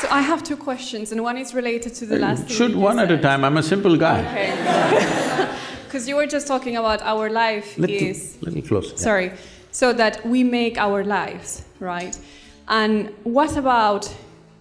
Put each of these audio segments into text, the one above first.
So I have two questions, and one is related to the uh, last thing Shoot you one at a time, I'm a simple guy. Okay. Because you were just talking about our life Little, is little closer. sorry, so that we make our lives, right? And what about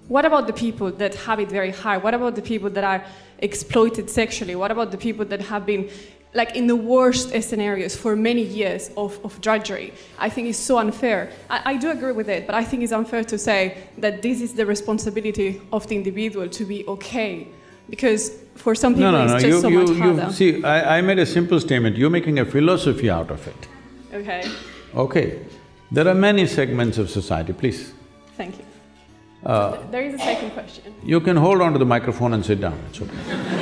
what about the people that have it very hard? What about the people that are exploited sexually? What about the people that have been like in the worst scenarios for many years of, of drudgery? I think it's so unfair. I, I do agree with it, but I think it's unfair to say that this is the responsibility of the individual to be okay. Because for some people No, no, it's no, just you, so you, much you… harder. See, I, I made a simple statement, you're making a philosophy out of it. Okay, Okay, there are many segments of society, please. thank you. Uh, there is a second question. You can hold on to the microphone and sit down, it's okay.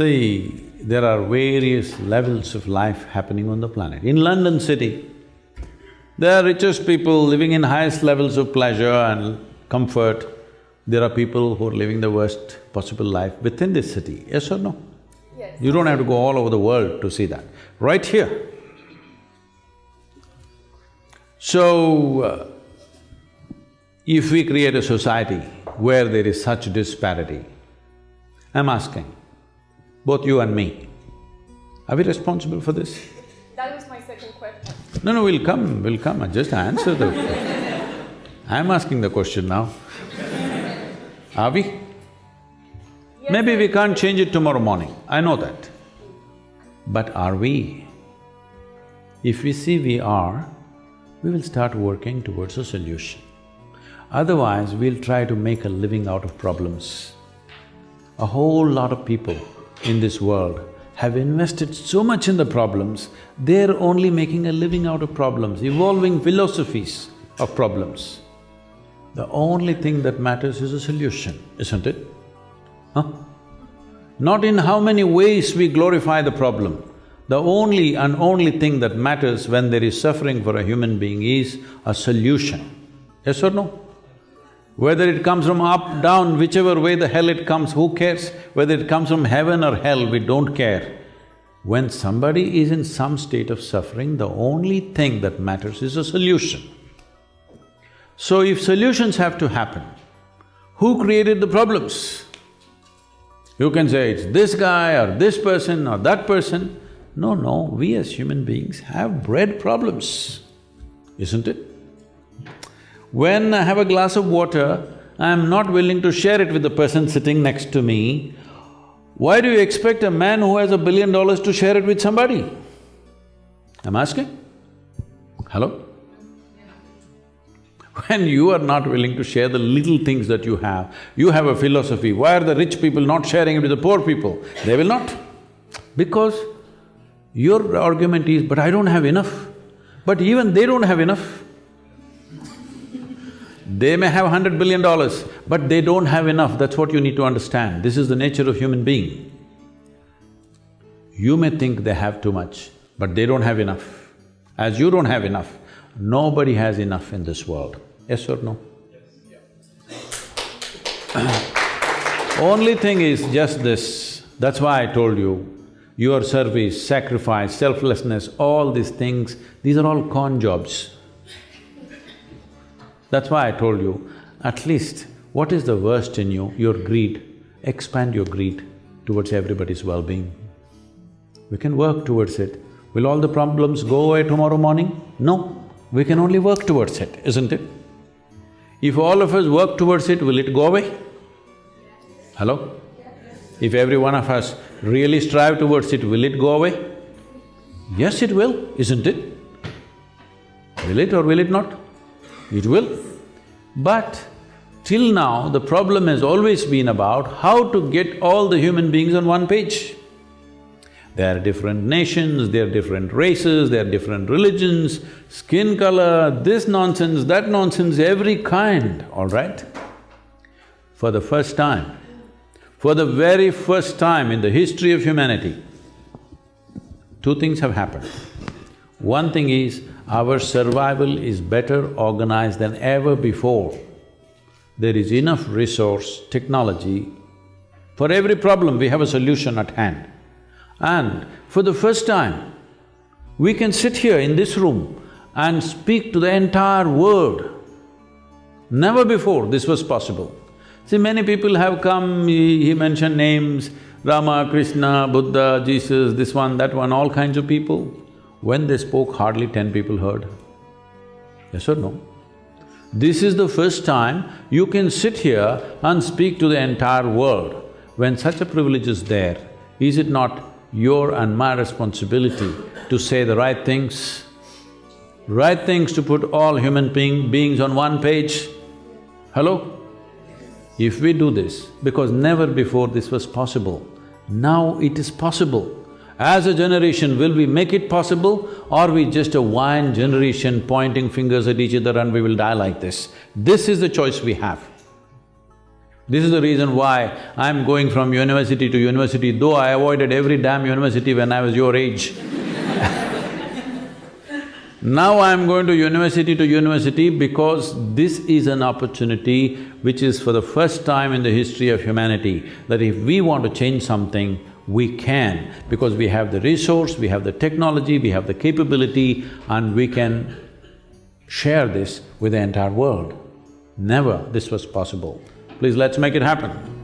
See, there are various levels of life happening on the planet. In London city, there are richest people living in highest levels of pleasure and comfort. There are people who are living the worst possible life within this city, yes or no? Yes. You don't have to go all over the world to see that, right here. So, uh, if we create a society where there is such disparity, I'm asking, both you and me, are we responsible for this? That was my second question. No, no, we'll come, we'll come, I just answer the… I'm asking the question now. Are we? Yes, Maybe we can't change it tomorrow morning, I know that. But are we? If we see we are, we will start working towards a solution. Otherwise, we'll try to make a living out of problems. A whole lot of people in this world have invested so much in the problems, they're only making a living out of problems, evolving philosophies of problems. The only thing that matters is a solution, isn't it? Huh? Not in how many ways we glorify the problem. The only and only thing that matters when there is suffering for a human being is a solution. Yes or no? Whether it comes from up, down, whichever way the hell it comes, who cares? Whether it comes from heaven or hell, we don't care. When somebody is in some state of suffering, the only thing that matters is a solution. So if solutions have to happen, who created the problems? You can say it's this guy or this person or that person. No, no, we as human beings have bred problems, isn't it? When I have a glass of water, I'm not willing to share it with the person sitting next to me. Why do you expect a man who has a billion dollars to share it with somebody? I'm asking. Hello? When you are not willing to share the little things that you have, you have a philosophy, why are the rich people not sharing it with the poor people? They will not. Because your argument is, but I don't have enough. But even they don't have enough. They may have hundred billion dollars, but they don't have enough, that's what you need to understand. This is the nature of human being. You may think they have too much, but they don't have enough. As you don't have enough, nobody has enough in this world, yes or no? Only thing is just this, that's why I told you, your service, sacrifice, selflessness, all these things, these are all con jobs. That's why I told you, at least what is the worst in you? Your greed. Expand your greed towards everybody's well-being. We can work towards it. Will all the problems go away tomorrow morning? No, we can only work towards it, isn't it? If all of us work towards it, will it go away? Hello? If every one of us really strive towards it, will it go away? Yes, it will, isn't it? Will it or will it not? It will. But till now, the problem has always been about how to get all the human beings on one page. There are different nations, there are different races, there are different religions, skin color, this nonsense, that nonsense, every kind, all right? For the first time, for the very first time in the history of humanity, two things have happened. One thing is, our survival is better organized than ever before. There is enough resource, technology, for every problem we have a solution at hand. And for the first time, we can sit here in this room and speak to the entire world. Never before this was possible. See, many people have come, he, he mentioned names, Rama, Krishna, Buddha, Jesus, this one, that one, all kinds of people. When they spoke, hardly ten people heard. Yes or no? This is the first time you can sit here and speak to the entire world. When such a privilege is there, is it not your and my responsibility to say the right things? Right things to put all human being, beings on one page? Hello? If we do this, because never before this was possible, now it is possible. As a generation, will we make it possible or are we just a one generation pointing fingers at each other and we will die like this? This is the choice we have. This is the reason why I'm going from university to university, though I avoided every damn university when I was your age Now I'm going to university to university because this is an opportunity which is for the first time in the history of humanity, that if we want to change something, we can, because we have the resource, we have the technology, we have the capability and we can share this with the entire world. Never this was possible. Please let's make it happen.